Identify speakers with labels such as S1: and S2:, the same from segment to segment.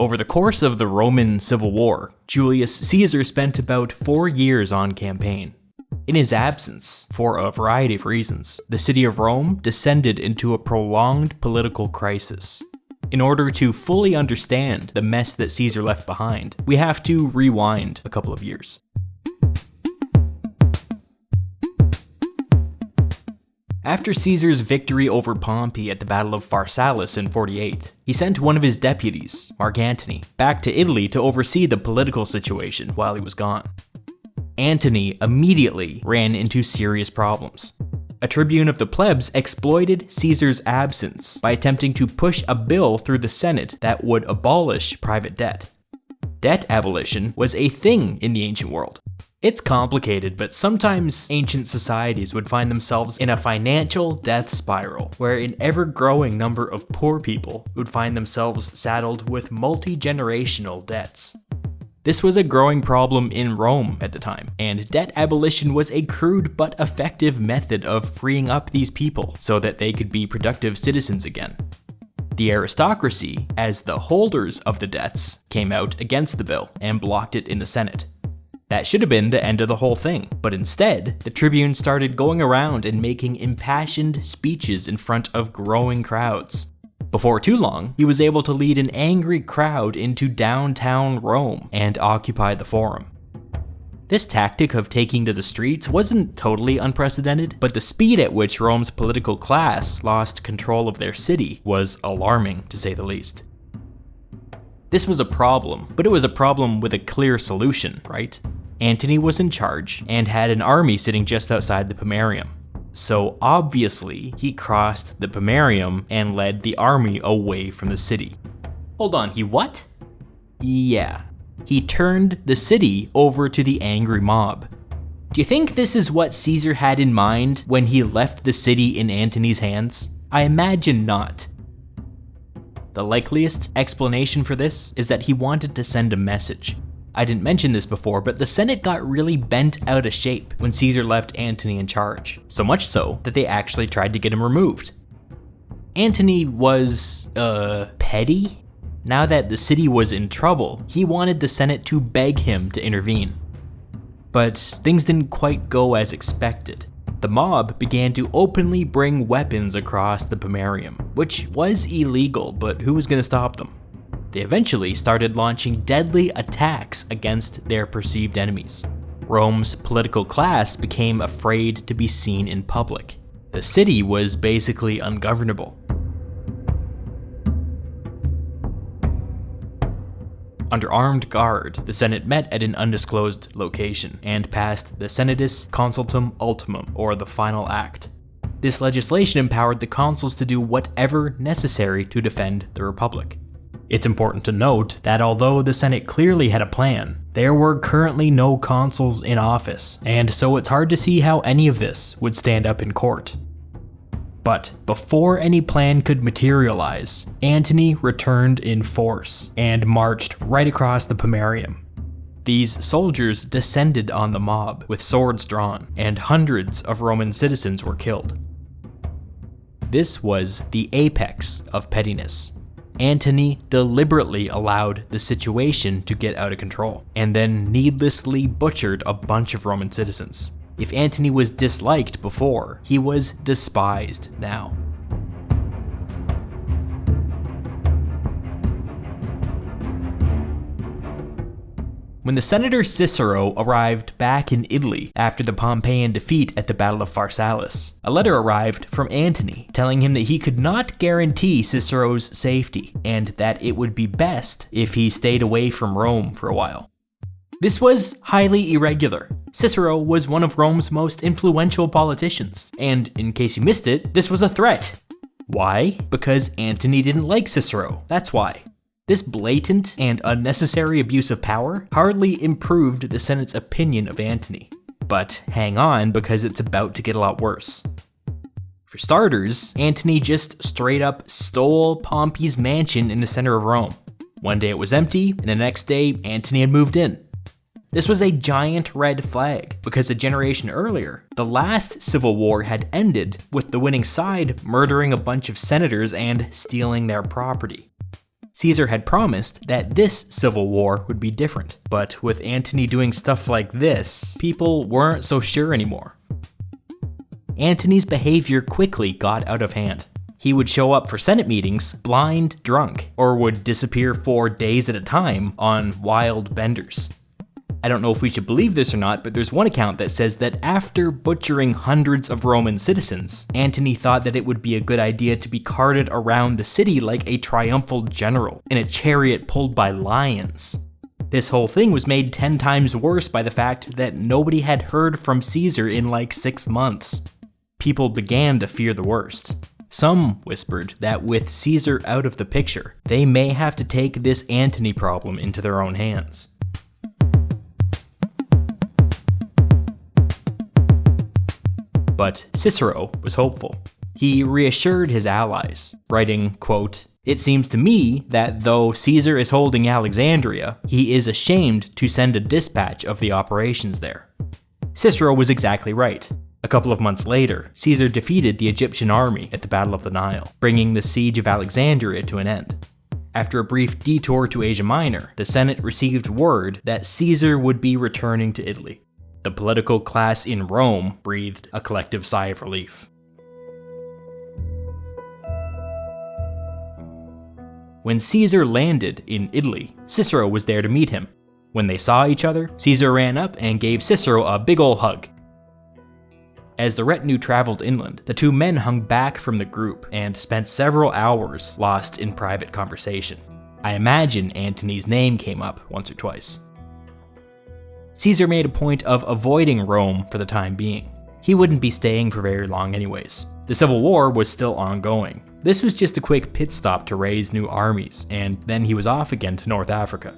S1: Over the course of the Roman Civil War, Julius Caesar spent about four years on campaign. In his absence, for a variety of reasons, the city of Rome descended into a prolonged political crisis. In order to fully understand the mess that Caesar left behind, we have to rewind a couple of years. After Caesar's victory over Pompey at the Battle of Pharsalus in 48, he sent one of his deputies, Mark Antony, back to Italy to oversee the political situation while he was gone. Antony immediately ran into serious problems. A tribune of the plebs exploited Caesar's absence by attempting to push a bill through the Senate that would abolish private debt. Debt abolition was a thing in the ancient world, it's complicated, but sometimes ancient societies would find themselves in a financial death spiral, where an ever-growing number of poor people would find themselves saddled with multi-generational debts. This was a growing problem in Rome at the time, and debt abolition was a crude but effective method of freeing up these people so that they could be productive citizens again. The aristocracy, as the holders of the debts, came out against the bill and blocked it in the Senate. That should have been the end of the whole thing, but instead, the Tribune started going around and making impassioned speeches in front of growing crowds. Before too long, he was able to lead an angry crowd into downtown Rome and occupy the forum. This tactic of taking to the streets wasn't totally unprecedented, but the speed at which Rome's political class lost control of their city was alarming, to say the least. This was a problem, but it was a problem with a clear solution, right? Antony was in charge and had an army sitting just outside the Pomerium. So obviously, he crossed the Pomerium and led the army away from the city. Hold on, he what? Yeah, he turned the city over to the angry mob. Do you think this is what Caesar had in mind when he left the city in Antony's hands? I imagine not. The likeliest explanation for this is that he wanted to send a message, I didn't mention this before, but the Senate got really bent out of shape when Caesar left Antony in charge, so much so that they actually tried to get him removed. Antony was, uh, petty? Now that the city was in trouble, he wanted the Senate to beg him to intervene. But things didn't quite go as expected. The mob began to openly bring weapons across the Pomerium, which was illegal, but who was going to stop them? They eventually started launching deadly attacks against their perceived enemies. Rome's political class became afraid to be seen in public. The city was basically ungovernable. Under armed guard, the Senate met at an undisclosed location and passed the Senatus Consultum Ultimum, or the Final Act. This legislation empowered the consuls to do whatever necessary to defend the Republic. It's important to note that although the Senate clearly had a plan, there were currently no consuls in office, and so it's hard to see how any of this would stand up in court. But before any plan could materialize, Antony returned in force and marched right across the Pomerium. These soldiers descended on the mob with swords drawn, and hundreds of Roman citizens were killed. This was the apex of pettiness, Antony deliberately allowed the situation to get out of control, and then needlessly butchered a bunch of Roman citizens. If Antony was disliked before, he was despised now. When the senator Cicero arrived back in Italy after the Pompeian defeat at the Battle of Pharsalus, a letter arrived from Antony telling him that he could not guarantee Cicero's safety and that it would be best if he stayed away from Rome for a while. This was highly irregular. Cicero was one of Rome's most influential politicians, and in case you missed it, this was a threat. Why? Because Antony didn't like Cicero, that's why. This blatant and unnecessary abuse of power hardly improved the Senate's opinion of Antony. But hang on because it's about to get a lot worse. For starters, Antony just straight up stole Pompey's mansion in the center of Rome. One day it was empty, and the next day Antony had moved in. This was a giant red flag, because a generation earlier, the last civil war had ended with the winning side murdering a bunch of senators and stealing their property. Caesar had promised that this civil war would be different, but with Antony doing stuff like this, people weren't so sure anymore. Antony's behavior quickly got out of hand. He would show up for Senate meetings blind drunk, or would disappear for days at a time on wild benders. I don't know if we should believe this or not, but there's one account that says that after butchering hundreds of Roman citizens, Antony thought that it would be a good idea to be carted around the city like a triumphal general in a chariot pulled by lions. This whole thing was made 10 times worse by the fact that nobody had heard from Caesar in like 6 months. People began to fear the worst. Some whispered that with Caesar out of the picture, they may have to take this Antony problem into their own hands. But Cicero was hopeful. He reassured his allies, writing, quote, It seems to me that though Caesar is holding Alexandria, he is ashamed to send a dispatch of the operations there. Cicero was exactly right. A couple of months later, Caesar defeated the Egyptian army at the Battle of the Nile, bringing the siege of Alexandria to an end. After a brief detour to Asia Minor, the Senate received word that Caesar would be returning to Italy. The political class in Rome breathed a collective sigh of relief. When Caesar landed in Italy, Cicero was there to meet him. When they saw each other, Caesar ran up and gave Cicero a big ol' hug. As the retinue traveled inland, the two men hung back from the group and spent several hours lost in private conversation. I imagine Antony's name came up once or twice. Caesar made a point of avoiding Rome for the time being. He wouldn't be staying for very long anyways. The Civil War was still ongoing. This was just a quick pit stop to raise new armies, and then he was off again to North Africa.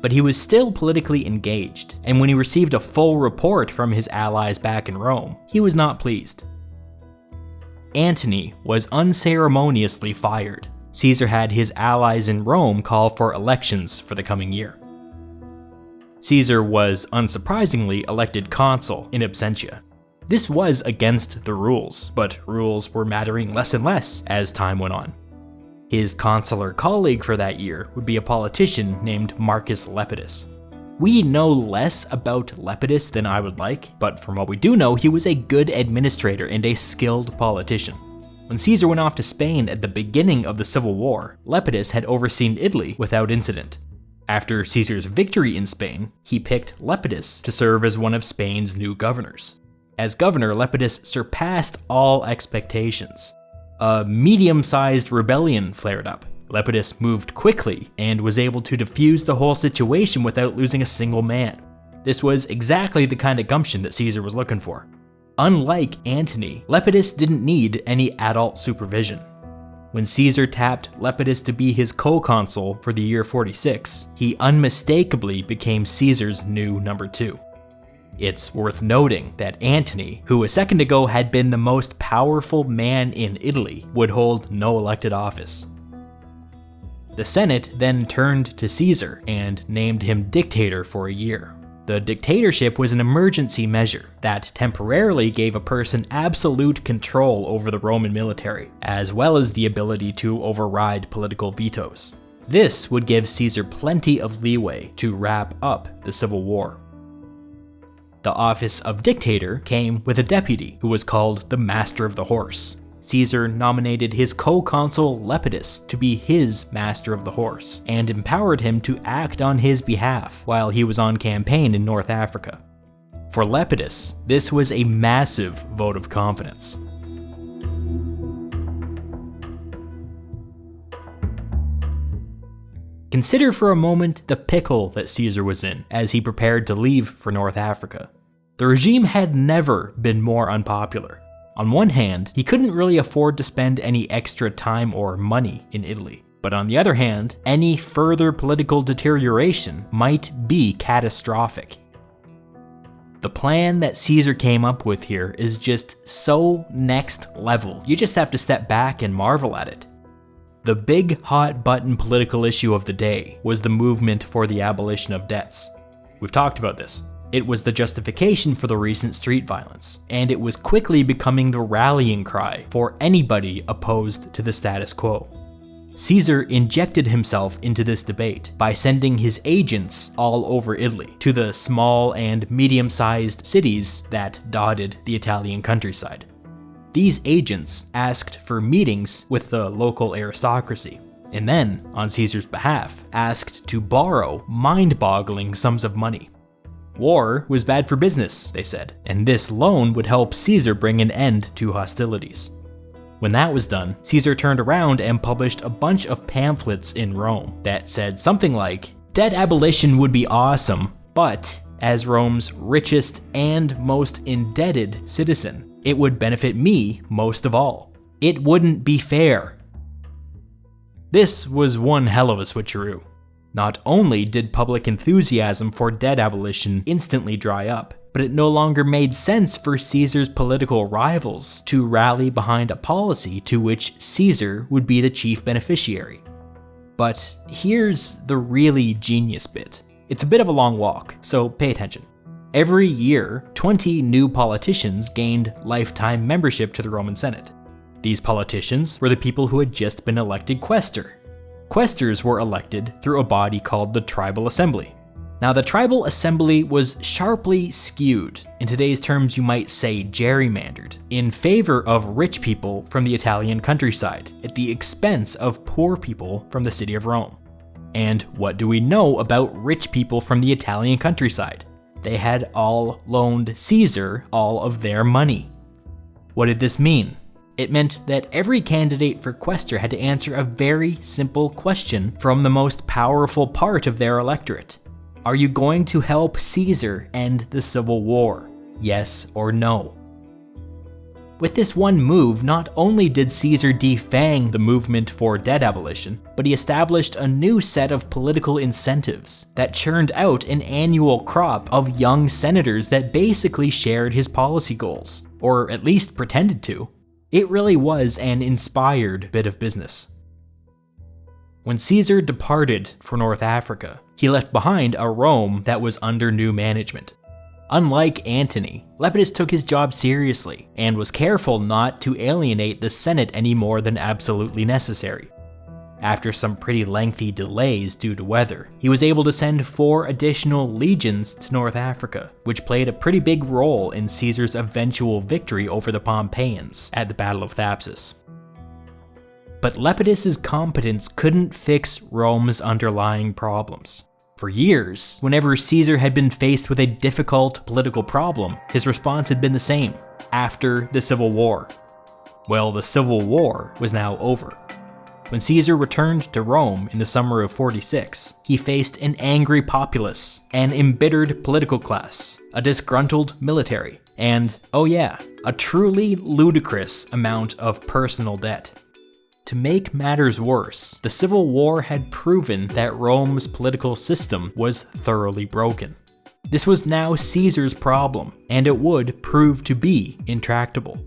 S1: But he was still politically engaged, and when he received a full report from his allies back in Rome, he was not pleased. Antony was unceremoniously fired. Caesar had his allies in Rome call for elections for the coming year. Caesar was, unsurprisingly, elected consul in absentia. This was against the rules, but rules were mattering less and less as time went on. His consular colleague for that year would be a politician named Marcus Lepidus. We know less about Lepidus than I would like, but from what we do know, he was a good administrator and a skilled politician. When Caesar went off to Spain at the beginning of the Civil War, Lepidus had overseen Italy without incident, after Caesar's victory in Spain, he picked Lepidus to serve as one of Spain's new governors. As governor, Lepidus surpassed all expectations. A medium-sized rebellion flared up. Lepidus moved quickly and was able to defuse the whole situation without losing a single man. This was exactly the kind of gumption that Caesar was looking for. Unlike Antony, Lepidus didn't need any adult supervision. When Caesar tapped Lepidus to be his co-consul for the year 46, he unmistakably became Caesar's new number two. It's worth noting that Antony, who a second ago had been the most powerful man in Italy, would hold no elected office. The Senate then turned to Caesar and named him dictator for a year. The dictatorship was an emergency measure that temporarily gave a person absolute control over the Roman military, as well as the ability to override political vetoes. This would give Caesar plenty of leeway to wrap up the civil war. The office of dictator came with a deputy who was called the Master of the Horse. Caesar nominated his co-consul Lepidus to be his master of the horse, and empowered him to act on his behalf while he was on campaign in North Africa. For Lepidus, this was a massive vote of confidence. Consider for a moment the pickle that Caesar was in as he prepared to leave for North Africa. The regime had never been more unpopular, on one hand, he couldn't really afford to spend any extra time or money in Italy. But on the other hand, any further political deterioration might be catastrophic. The plan that Caesar came up with here is just so next level, you just have to step back and marvel at it. The big hot button political issue of the day was the movement for the abolition of debts. We've talked about this. It was the justification for the recent street violence, and it was quickly becoming the rallying cry for anybody opposed to the status quo. Caesar injected himself into this debate by sending his agents all over Italy to the small and medium-sized cities that dotted the Italian countryside. These agents asked for meetings with the local aristocracy, and then, on Caesar's behalf, asked to borrow mind-boggling sums of money. War was bad for business, they said, and this loan would help Caesar bring an end to hostilities. When that was done, Caesar turned around and published a bunch of pamphlets in Rome that said something like, Debt abolition would be awesome, but as Rome's richest and most indebted citizen, it would benefit me most of all. It wouldn't be fair. This was one hell of a switcheroo. Not only did public enthusiasm for debt abolition instantly dry up, but it no longer made sense for Caesar's political rivals to rally behind a policy to which Caesar would be the chief beneficiary. But here's the really genius bit. It's a bit of a long walk, so pay attention. Every year, 20 new politicians gained lifetime membership to the Roman Senate. These politicians were the people who had just been elected quaestor. Quaestors were elected through a body called the Tribal Assembly, now, the tribal assembly was sharply skewed, in today's terms you might say gerrymandered, in favor of rich people from the Italian countryside, at the expense of poor people from the city of Rome. And what do we know about rich people from the Italian countryside? They had all loaned Caesar all of their money. What did this mean? It meant that every candidate for quaestor had to answer a very simple question from the most powerful part of their electorate. Are you going to help Caesar end the Civil War? Yes or no? With this one move, not only did Caesar defang the movement for debt abolition, but he established a new set of political incentives that churned out an annual crop of young senators that basically shared his policy goals, or at least pretended to. It really was an inspired bit of business. When Caesar departed for North Africa, he left behind a Rome that was under new management. Unlike Antony, Lepidus took his job seriously and was careful not to alienate the Senate any more than absolutely necessary. After some pretty lengthy delays due to weather, he was able to send four additional legions to North Africa, which played a pretty big role in Caesar's eventual victory over the Pompeians at the Battle of Thapsus but Lepidus's competence couldn't fix Rome's underlying problems. For years, whenever Caesar had been faced with a difficult political problem, his response had been the same, after the Civil War. Well, the Civil War was now over. When Caesar returned to Rome in the summer of 46, he faced an angry populace, an embittered political class, a disgruntled military, and, oh yeah, a truly ludicrous amount of personal debt. To make matters worse, the Civil War had proven that Rome's political system was thoroughly broken. This was now Caesar's problem, and it would prove to be intractable.